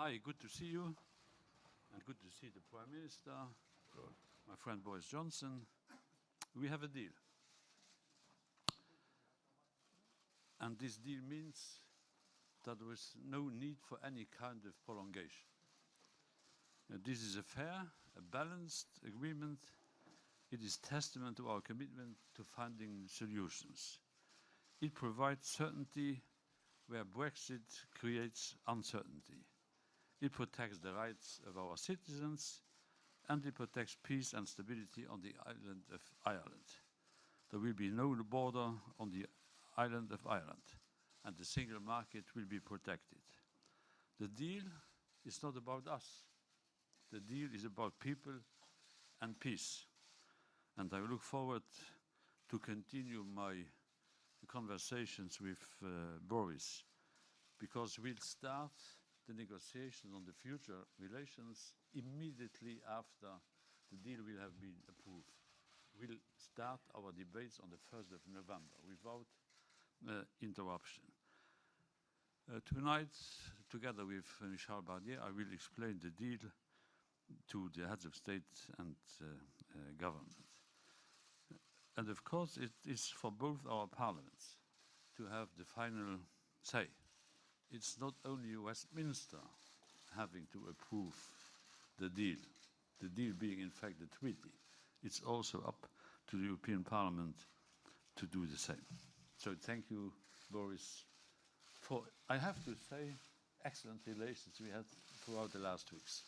Hi, good to see you, and good to see the Prime Minister, my friend Boris Johnson. We have a deal. And this deal means that there is no need for any kind of prolongation. Uh, this is a fair, a balanced agreement. It is testament to our commitment to finding solutions. It provides certainty where Brexit creates uncertainty. It protects the rights of our citizens and it protects peace and stability on the island of Ireland. There will be no border on the island of Ireland and the single market will be protected. The deal is not about us. The deal is about people and peace. And I look forward to continue my conversations with uh, Boris because we'll start the negotiations on the future relations immediately after the deal will have been approved. We'll start our debates on the 1st of November without uh, interruption. Uh, tonight, together with Michel Barnier, I will explain the deal to the heads of state and uh, uh, government. And of course, it is for both our parliaments to have the final say. It's not only Westminster having to approve the deal, the deal being in fact the treaty. It's also up to the European Parliament to do the same. So thank you, Boris, for, I have to say, excellent relations we had throughout the last weeks.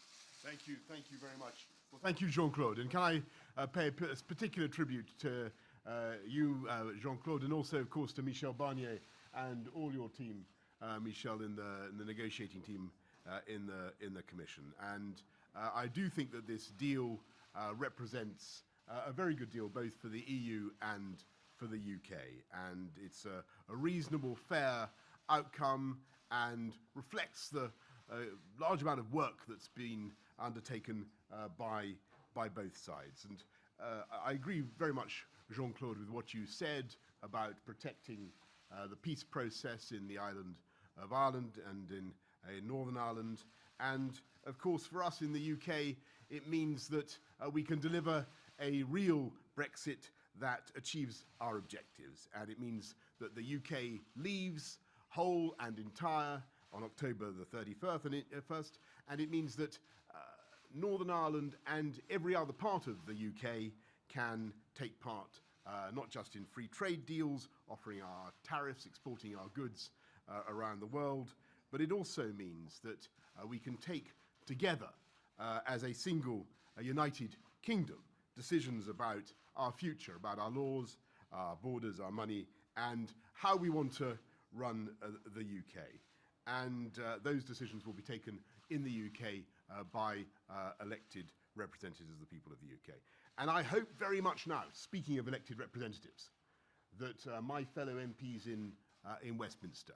Thank you, thank you very much. Well, thank you, Jean-Claude. And can I uh, pay a particular tribute to uh, you, uh, Jean-Claude, and also, of course, to Michel Barnier and all your team, Michel, in the, in the negotiating team uh, in, the, in the Commission. And uh, I do think that this deal uh, represents uh, a very good deal both for the EU and for the UK. And it's a, a reasonable, fair outcome and reflects the uh, large amount of work that's been undertaken uh, by, by both sides. And uh, I agree very much, Jean-Claude, with what you said about protecting uh, the peace process in the island of Ireland and in, in Northern Ireland. And of course, for us in the UK, it means that uh, we can deliver a real Brexit that achieves our objectives. And it means that the UK leaves whole and entire on October the 31st, and it, uh, first, and it means that uh, Northern Ireland and every other part of the UK can take part uh, not just in free trade deals, offering our tariffs, exporting our goods uh, around the world, but it also means that uh, we can take together uh, as a single a united kingdom decisions about our future, about our laws, our borders, our money, and how we want to run uh, the UK. And uh, those decisions will be taken in the UK by elected representatives of the people of the UK. And I hope very much now, speaking of elected representatives, that uh, my fellow MPs in, uh, in Westminster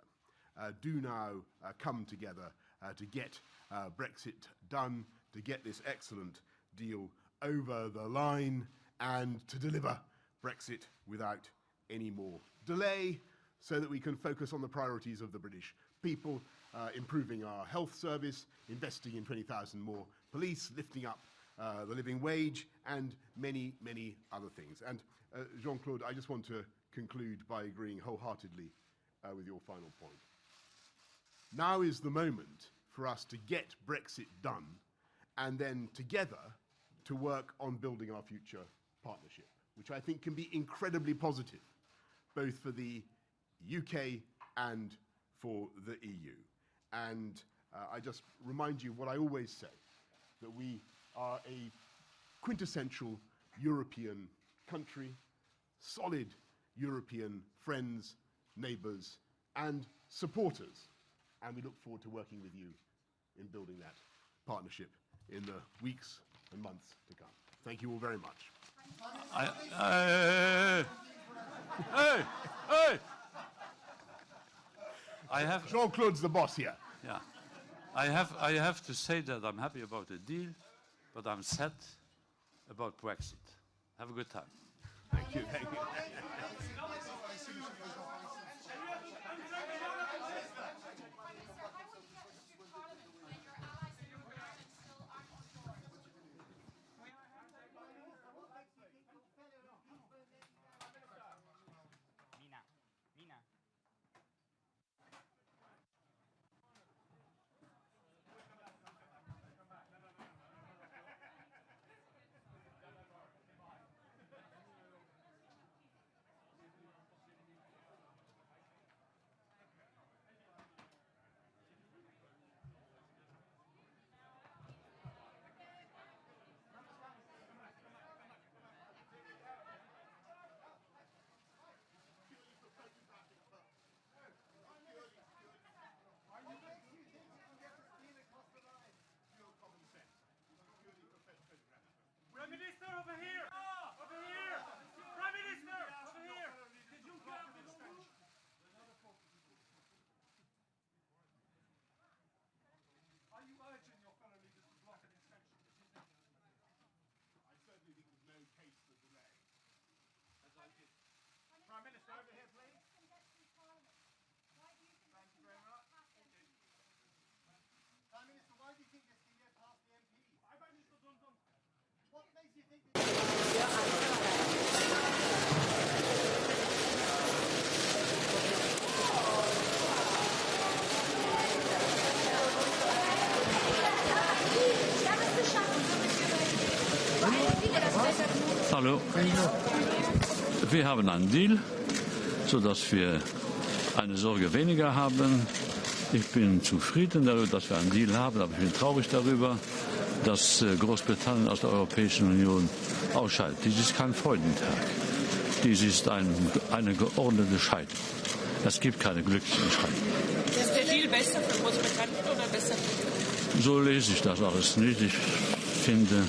do now uh, come together uh, to get uh, Brexit done, to get this excellent deal over the line, and to deliver Brexit without any more delay so that we can focus on the priorities of the British people, uh, improving our health service, investing in 20,000 more police, lifting up uh, the living wage, and many, many other things. And uh, Jean-Claude, I just want to conclude by agreeing wholeheartedly uh, with your final point. Now is the moment for us to get Brexit done and then together to work on building our future partnership, which I think can be incredibly positive, both for the UK and for the EU. And uh, I just remind you what I always say, that we are a quintessential European country, solid European friends, neighbours and supporters and we look forward to working with you in building that partnership in the weeks and months to come. Thank you all very much. I, hey, hey, I have Jean-Claude's the boss here. Yeah, I have I have to say that I'm happy about the deal, but I'm sad about Brexit. Have a good time. Thank you. Thank you. The minister over here! Hallo. Wir haben einen Deal, sodass wir eine Sorge weniger haben. Ich bin zufrieden darüber, dass wir einen Deal haben, aber ich bin traurig darüber, dass äh, Großbritannien aus der Europäischen Union ausscheidet. Dies ist kein Freudentag. Dies ist ein, eine geordnete Scheidung. Es gibt keine glücklichen Scheidungen. Ist der Deal besser für Großbritannien oder besser für So lese ich das alles nicht. Ich finde,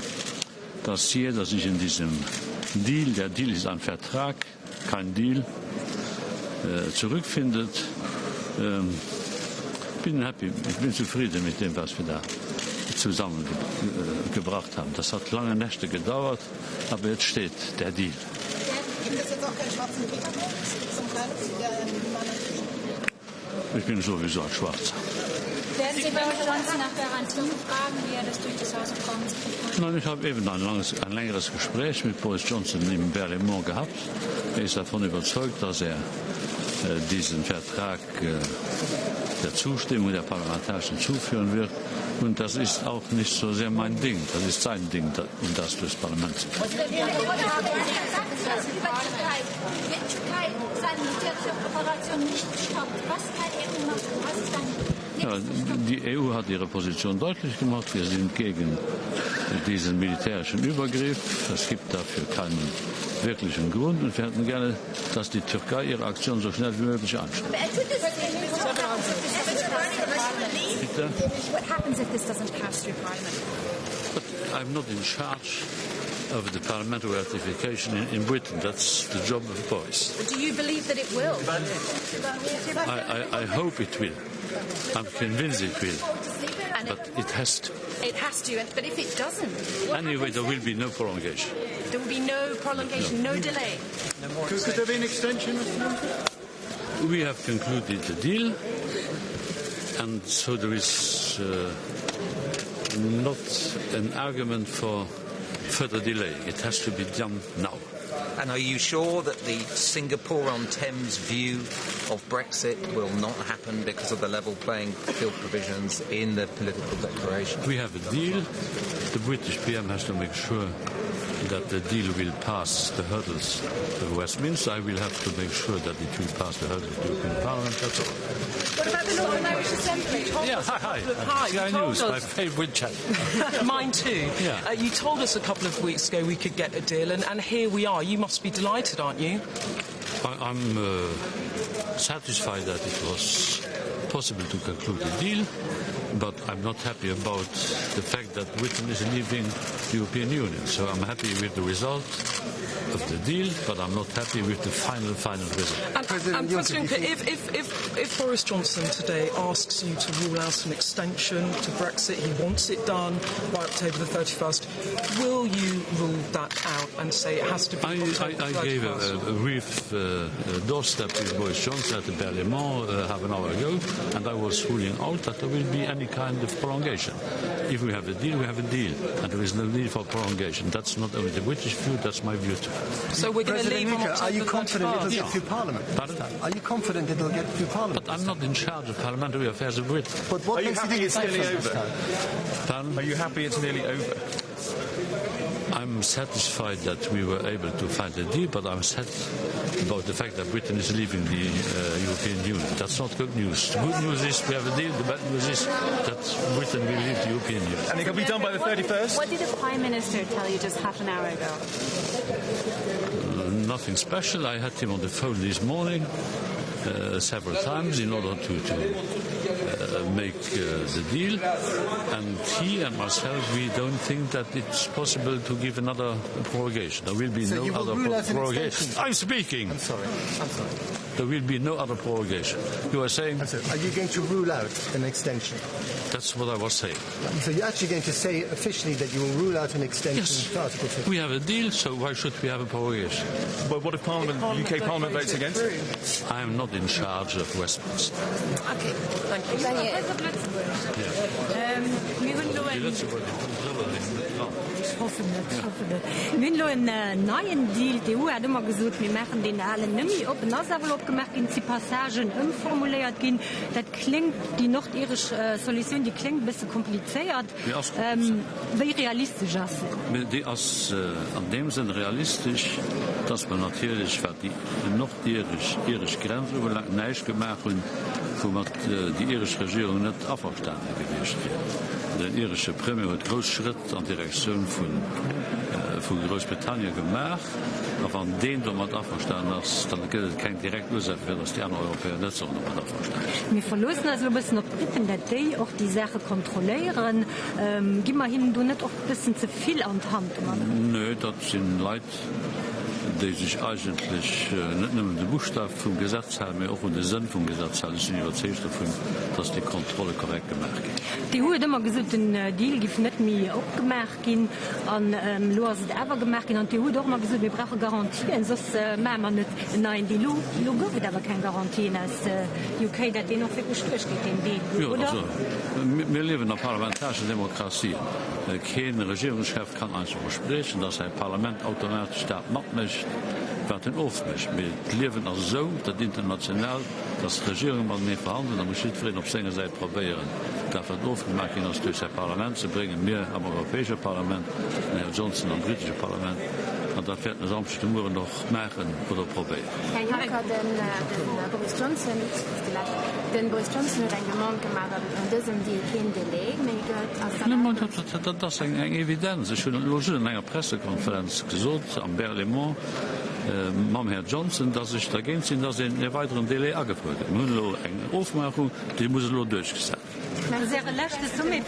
dass jeder sich in diesem Deal, der Deal ist ein Vertrag, kein Deal, äh, zurückfindet. Ähm, bin happy, ich bin zufrieden mit dem, was wir da zusammengebracht äh, haben. Das hat lange Nächte gedauert, aber jetzt steht der Deal. Man Ich bin sowieso ein Schwarzer. Werden Sie Boris Johnson nach Garantien fragen, wie er das durch das Haus Commons kriegt? Nein, ich habe eben ein, langes, ein längeres Gespräch mit Boris Johnson im Berlaymont gehabt. Er ist davon überzeugt, dass er äh, diesen Vertrag äh, der Zustimmung der Parlamentarischen zuführen wird. Und das ist auch nicht so sehr mein Ding. Das ist sein Ding, da- um das durchs Parlament zu bringen. die Türkei, die Türkei seine militärische Operation nicht stoppt. Was kann EU machen? Was ist dann Ja, die EU hat ihre Position deutlich gemacht. Wir sind gegen diesen militärischen Übergriff. Es gibt dafür keinen wirklichen Grund. Und wir hätten gerne, dass die Türkei ihre Aktion so schnell wie möglich anschaut. Bitte? What happens if this doesn't pass through Parliament? But I'm not in charge of the parliamentary ratification in, in Britain. That's the job of Boris. Do you believe that it will? I, I, I hope it will. I'm convinced it will. And But it has to. it has to, but if it doesn't, Anyway, there will be no prolongation. There will be no prolongation, no delay. Could, could there be an extension, Mr. Minister? We have concluded the deal, and so there is uh, not an argument for further delay. It has to be done now. And are you sure that the Singapore on Thames view of Brexit will not happen because of the level playing field provisions in the political declaration? We have a deal. The British PM has to make sure that the deal will pass the hurdles of Westminster. I will have to make sure that it will pass the hurdles of the European Parliament. That's all. What about the Northern Irish Assembly? You told Yeah, hi, hi. hi, Sky News, my favourite channel. Mine too. Yeah. Uh, you told us a couple of weeks ago we could get a deal, and, and here we are. You must be delighted, aren't you? I- I'm uh, satisfied that it was possible to conclude a deal, but I'm not happy about the fact that Britain is leaving the European Union. So I'm happy with the result of the deal, but I'm not happy with the final, final result. And, and President, Juncker, if, if, if, if Boris Johnson today asks you to rule out an extension to Brexit, he wants it done by October the 31st, will you rule that out and say it has to be I, October I, I the gave a, a brief uh, uh, doorstep with Boris Johnson at the Berlaymont uh, half an hour ago, and I was ruling out that there will be any kind of prolongation. If we have a deal, we have a deal, and there is no need for prolongation. That's not only the British view, that's my view too. So we're going to leave on Juncker, October are you confident it'll get through Parliament? Pardon? Are you confident it'll get through Parliament? But I'm not in charge of parliamentary affairs of Britain. But what Are you makes you happy think it's it's nearly different this over? Pardon? Are you happy it's nearly over? I'm satisfied that we were able to find a deal, but I'm sad about the fact that Britain is leaving the uh, European Union. That's not good news. The good news is we have a deal. The bad news is that Britain will leave the European Union. And it can be done by the 31st? What did the Prime Minister tell you just half an hour ago? Nothing special. I had him on the phone this morning. uh, several times in order to, to make uh, the deal. And he and myself, we don't think that it's possible to give another prorogation. There will be So no will other pro- prorogation. extension? I'm speaking. I'm sorry. I'm sorry. There will be no other prorogation. You are saying sorry. Are you going to rule out an extension? that's what I was saying. So you're actually going to say officially that you will rule out an extension Yes. to Article 50? We have a deal, so why should we have a prorogation? But what if Parliament, UK Parliament votes against? I am not in charge of Westminster. Okay, thank you. Min lo en neien Deal de EU hat immer gesot mir mechen den allen nëmi op naswer opgemerk in ze Passagen ëmformuléiert gin. Dat klingt die nordisch äh, Solution die klingt bisse kompliceéiert ähm, wéi realistisch as. Di ass äh, an dem sinn realistisch, dats man natürlich wat die nordisch irisch Grenz überlag neiich gemacht hun. Und wo mat äh, die irische Regierung net aferstande gewichtcht. Den irsche Premier huet Groschritt an Direktion vun äh, vun Großbritannien gemach, a an den do mat aferstand ass, dann gët kein direkt Ursäfir ass die an Europäer net mat aferstand. Mir verlosen as bisssen op Pippen der Day och die Sache kontroléieren. Ähm, Gimmer hin du net och bisssen zeviel an Hand. Nö, dat sinn Leiit déi sich eigentlich äh, net nëmmen de Buchstab vum Gesetz haben mir auch un de Sën vum Gesetz sind iwwerzecht vun, dats die Kontrolle korrekt gemerk. Die hohe dëmmer gesud den Deal gif net mi opgemerk gin an ähm, Lo se ewer gemerk an die Hu doch mal gesud brache Garantien sos äh, ma man net nein die Lo Lo gouft awer kein Garantien as äh, UK dat den noch fir gestrich geht den Deal. Ja, also, wir leben der parlamentarische Demokratie. Äh, Keen Regierungschef kann einfach versprechen, dass ein Parlament automatisch staat macht nicht wat een ofmes met leven als zo dat internationaal dat regering man mee verhandelen dan moet je het op zijn zij proberen. Dat het overmaking als tussen het parlement ze brengen meer aan het Europese parlement en Johnson aan het Britse parlement. Und dat werden samste Muren noch machen oder probé. Herr Juncker den, äh, den, äh, Boris Johnson den Boris Johnson en Gemont gemacht an diesem die Kind das eng eng Evidenz Loge in enger Pressekonferenz gesot am Berlimont. Äh, Mam Herr Johnson, dat ich dagegen sinn, dat in e weiteren Delay agefolgt. Mlo eng Aufmachung, die muss lo durchgesagt. Summe.